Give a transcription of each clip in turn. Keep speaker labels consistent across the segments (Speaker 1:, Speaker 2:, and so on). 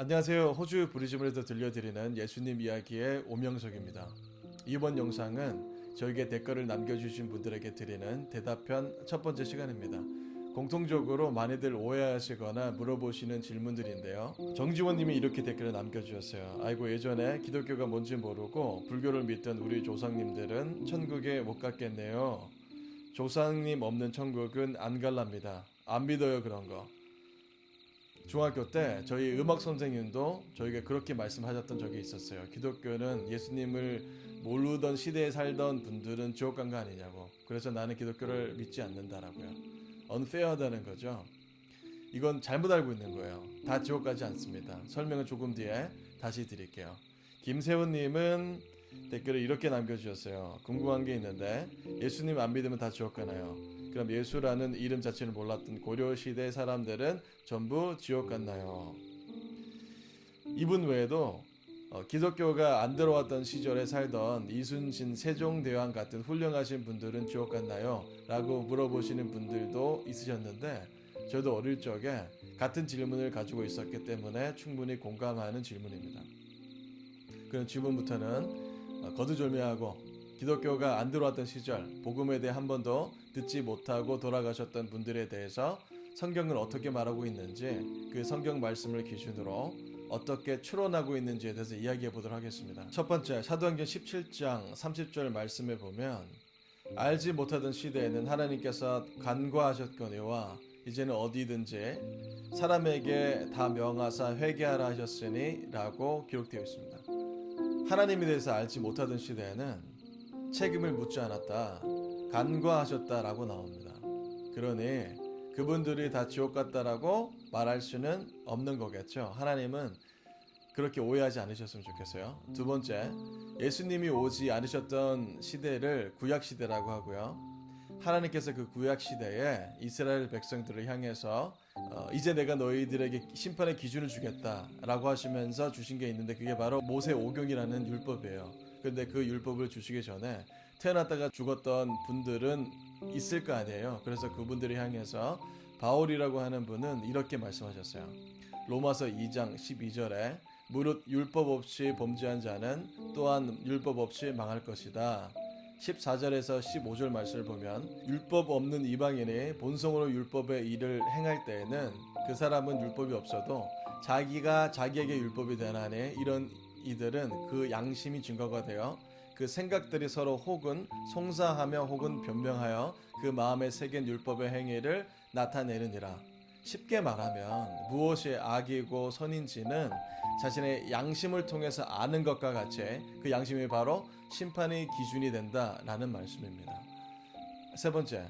Speaker 1: 안녕하세요. 호주 브리즈번에서 들려드리는 예수님 이야기의 오명석입니다. 이번 영상은 저에게 댓글을 남겨주신 분들에게 드리는 대답편 첫 번째 시간입니다. 공통적으로 많이들 오해하시거나 물어보시는 질문들인데요. 정지원님이 이렇게 댓글을 남겨주셨어요. 아이고 예전에 기독교가 뭔지 모르고 불교를 믿던 우리 조상님들은 천국에 못 갔겠네요. 조상님 없는 천국은 안 갈랍니다. 안 믿어요 그런 거. 중학교 때 저희 음악 선생님도 저에게 그렇게 말씀하셨던 적이 있었어요. 기독교는 예수님을 모르던 시대에 살던 분들은 지옥 간 거 아니냐고. 그래서 나는 기독교를 믿지 않는다라고요. unfair하다는 거죠. 이건 잘못 알고 있는 거예요. 다 지옥 가지 않습니다. 설명은 조금 뒤에 다시 드릴게요. 김세훈님은 댓글을 이렇게 남겨주셨어요. 궁금한 게 있는데 예수님 안 믿으면 다 지옥 가나요? 그럼 예수라는 이름 자체를 몰랐던 고려 시대 사람들은 전부 지옥 갔나요? 이분 외에도 어, 기독교가 안 들어왔던 시절에 살던 이순신 세종대왕 같은 훌륭하신 분들은 지옥 갔나요? 라고 물어보시는 분들도 있으셨는데 저도 어릴 적에 같은 질문을 가지고 있었기 때문에 충분히 공감하는 질문입니다. 그럼 지금부터는 어, 거두절미하고 기독교가 안 들어왔던 시절 복음에 대해 한 번도 듣지 못하고 돌아가셨던 분들에 대해서 성경은 어떻게 말하고 있는지 그 성경 말씀을 기준으로 어떻게 추론하고 있는지에 대해서 이야기해 보도록 하겠습니다. 첫 번째 사도행전 17장 30절 말씀에 보면 알지 못하던 시대에는 하나님께서 간과하셨거니와 이제는 어디든지 사람에게 다 명하사 회개하라 하셨으니 라고 기록되어 있습니다. 하나님에 대해서 알지 못하던 시대에는 책임을 묻지 않았다. 간과하셨다라고 나옵니다. 그러니 그분들이 다 지옥 갔다라고 말할 수는 없는 거겠죠. 하나님은 그렇게 오해하지 않으셨으면 좋겠어요. 두 번째, 예수님이 오지 않으셨던 시대를 구약 시대라고 하고요. 하나님께서 그 구약 시대에 이스라엘 백성들을 향해서 어, 이제 내가 너희들에게 심판의 기준을 주겠다라고 하시면서 주신 게 있는데 그게 바로 모세 오경이라는 율법이에요. 근데 그 율법을 주시기 전에 태어났다가 죽었던 분들은 있을 거 아니에요. 그래서 그분들을 향해서 바울이라고 하는 분은 이렇게 말씀하셨어요. 로마서 2장 12절에 무릇 율법 없이 범죄한 자는 또한 율법 없이 망할 것이다. 14절에서 15절 말씀을 보면 율법 없는 이방인이 본성으로 율법의 일을 행할 때에는 그 사람은 율법이 없어도 자기가 자기에게 율법이 되나니 이런 이들은 그 양심이 증거가 되어 그 생각들이 서로 혹은 송사하며 혹은 변명하여 그 마음에 새긴 율법의 행위를 나타내느니라. 쉽게 말하면 무엇이 악이고 선인지는 자신의 양심을 통해서 아는 것과 같이 그 양심이 바로 심판의 기준이 된다라는 말씀입니다. 세 번째,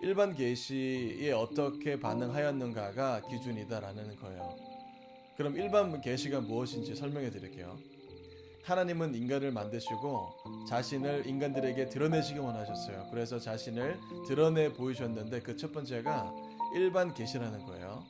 Speaker 1: 일반 계시에 어떻게 반응하였는가가 기준이다라는 거예요. 그럼 일반 계시가 무엇인지 설명해 드릴게요. 하나님은 인간을 만드시고 자신을 인간들에게 드러내시기 원하셨어요. 그래서 자신을 드러내 보이셨는데 그 첫 번째가 일반 계시라는 거예요.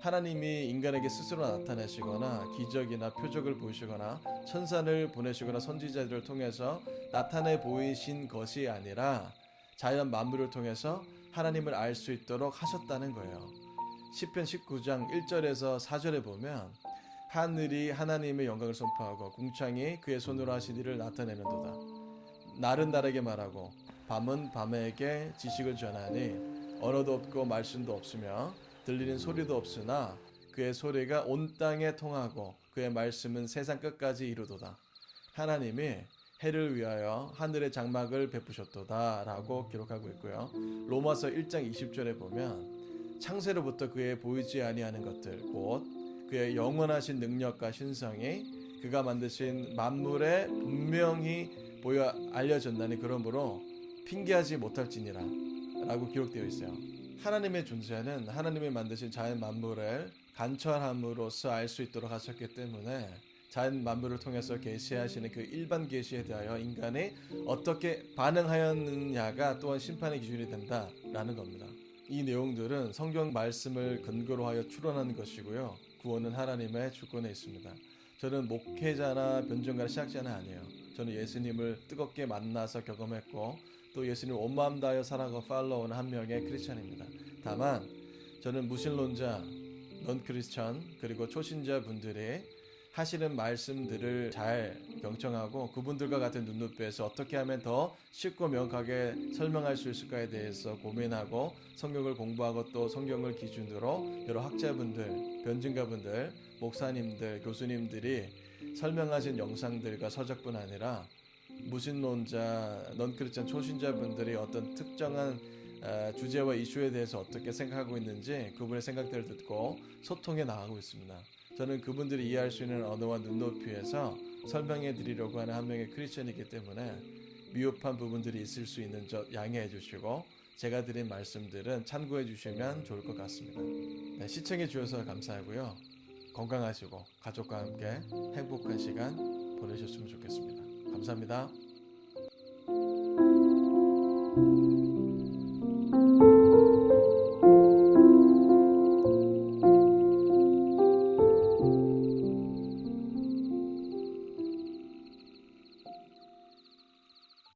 Speaker 1: 하나님이 인간에게 스스로 나타내시거나 기적이나 표적을 보이시거나 천사를 보내시거나 선지자들을 통해서 나타내 보이신 것이 아니라 자연 만물을 통해서 하나님을 알 수 있도록 하셨다는 거예요. 10편 19장 1절에서 4절에 보면 하늘이 하나님의 영광을 선포하고 궁창이 그의 손으로 하신 일을 나타내는도다. 날은 날에게 말하고 밤은 밤에게 지식을 전하니 언어도 없고 말씀도 없으며 들리는 소리도 없으나 그의 소리가 온 땅에 통하고 그의 말씀은 세상 끝까지 이루도다. 하나님이 해를 위하여 하늘의 장막을 베푸셨도다 라고 기록하고 있고요. 로마서 1장 20절에 보면 창세로부터 그의 보이지 아니하는 것들 곧 그의 영원하신 능력과 신성이 그가 만드신 만물에 분명히 보여 알려졌나니 그러므로 핑계하지 못할지니라 라고 기록되어 있어요. 하나님의 존재는 하나님이 만드신 자연 만물을 관찰함으로써 알 수 있도록 하셨기 때문에 자연 만물을 통해서 계시하시는 그 일반 계시에 대하여 인간이 어떻게 반응하였느냐가 또한 심판의 기준이 된다라는 겁니다. 이 내용들은 성경 말씀을 근거로 하여 추론하는 것이고요. 구원은 하나님의 주권에 있습니다. 저는 목회자나 변증가 시작자는 아니에요. 저는 예수님을 뜨겁게 만나서 경험했고 또 예수님 온 마음 다하여 사랑하고 팔로우는 한 명의 크리스천입니다. 다만 저는 무신론자 넌 크리스천 그리고 초신자 분들이 하시는 말씀들을 잘 경청하고 그분들과 같은 눈높이에서 어떻게 하면 더 쉽고 명확하게 설명할 수 있을까에 대해서 고민하고 성경을 공부하고 또 성경을 기준으로 여러 학자분들, 변증가분들, 목사님들, 교수님들이 설명하신 영상들과 서적뿐 아니라 무신론자, 넌크리스천 초신자분들이 어떤 특정한 아, 주제와 이슈에 대해서 어떻게 생각하고 있는지 그분의 생각들을 듣고 소통해 나가고 있습니다. 저는 그분들이 이해할 수 있는 언어와 눈높이에서 설명해 드리려고 하는 한 명의 크리스천이기 때문에 미흡한 부분들이 있을 수 있는 저 양해해 주시고 제가 드린 말씀들은 참고해 주시면 좋을 것 같습니다. 네, 시청해 주셔서 감사하고요. 건강하시고 가족과 함께 행복한 시간 보내셨으면 좋겠습니다. 감사합니다.